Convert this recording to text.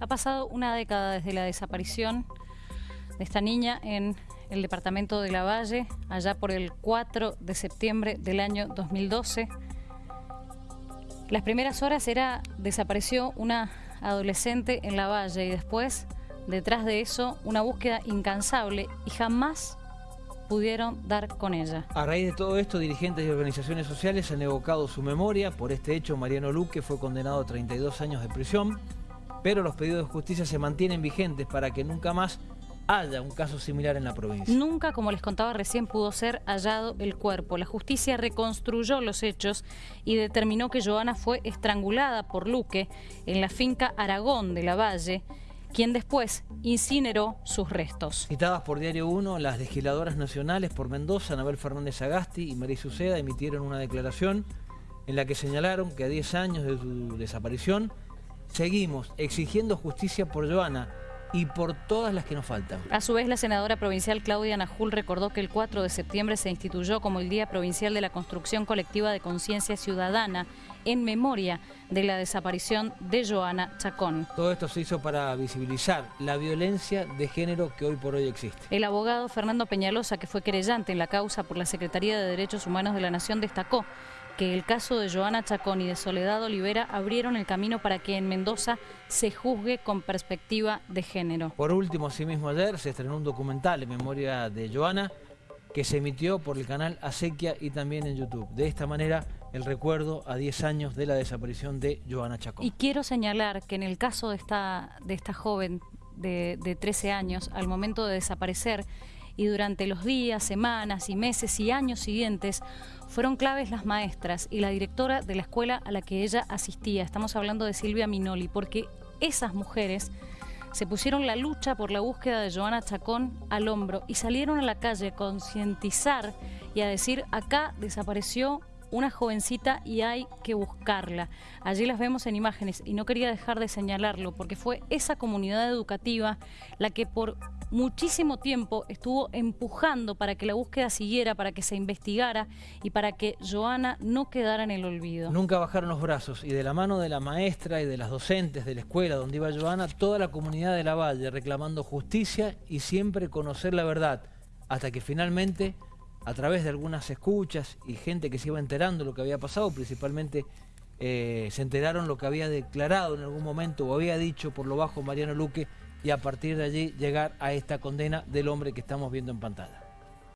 Ha pasado una década desde la desaparición de esta niña en el departamento de La Valle, allá por el 4 de septiembre del año 2012. Las primeras horas era, desapareció una adolescente en La Valle y después, detrás de eso, una búsqueda incansable y jamás pudieron dar con ella. A raíz de todo esto, dirigentes y organizaciones sociales han evocado su memoria. Por este hecho, Mariano Luque fue condenado a 32 años de prisión, pero los pedidos de justicia se mantienen vigentes para que nunca más haya un caso similar en la provincia. Nunca, como les contaba recién, pudo ser hallado el cuerpo. La justicia reconstruyó los hechos y determinó que Joana fue estrangulada por Luque en la finca Aragón de la Valle quien después incineró sus restos. Citadas por Diario 1, las legisladoras nacionales por Mendoza, Anabel Fernández Agasti y María Suceda emitieron una declaración en la que señalaron que a 10 años de su desaparición seguimos exigiendo justicia por Joana, y por todas las que nos faltan. A su vez, la senadora provincial Claudia Najul recordó que el 4 de septiembre se instituyó como el Día Provincial de la Construcción Colectiva de Conciencia Ciudadana en memoria de la desaparición de Joana Chacón. Todo esto se hizo para visibilizar la violencia de género que hoy por hoy existe. El abogado Fernando Peñalosa, que fue querellante en la causa por la Secretaría de Derechos Humanos de la Nación, destacó que el caso de Joana Chacón y de Soledad Olivera abrieron el camino para que en Mendoza se juzgue con perspectiva de género. Por último, asimismo ayer se estrenó un documental en memoria de Joana que se emitió por el canal Acequia y también en YouTube. De esta manera, el recuerdo a 10 años de la desaparición de Joana Chacón. Y quiero señalar que en el caso de esta, de esta joven de, de 13 años, al momento de desaparecer, y durante los días, semanas y meses y años siguientes fueron claves las maestras y la directora de la escuela a la que ella asistía. Estamos hablando de Silvia Minoli, porque esas mujeres se pusieron la lucha por la búsqueda de Joana Chacón al hombro y salieron a la calle a concientizar y a decir acá desapareció una jovencita y hay que buscarla. Allí las vemos en imágenes y no quería dejar de señalarlo porque fue esa comunidad educativa la que por muchísimo tiempo estuvo empujando para que la búsqueda siguiera, para que se investigara y para que Joana no quedara en el olvido. Nunca bajaron los brazos y de la mano de la maestra y de las docentes de la escuela donde iba Joana, toda la comunidad de la Valle reclamando justicia y siempre conocer la verdad, hasta que finalmente a través de algunas escuchas y gente que se iba enterando lo que había pasado, principalmente eh, se enteraron lo que había declarado en algún momento o había dicho por lo bajo Mariano Luque y a partir de allí llegar a esta condena del hombre que estamos viendo en pantalla.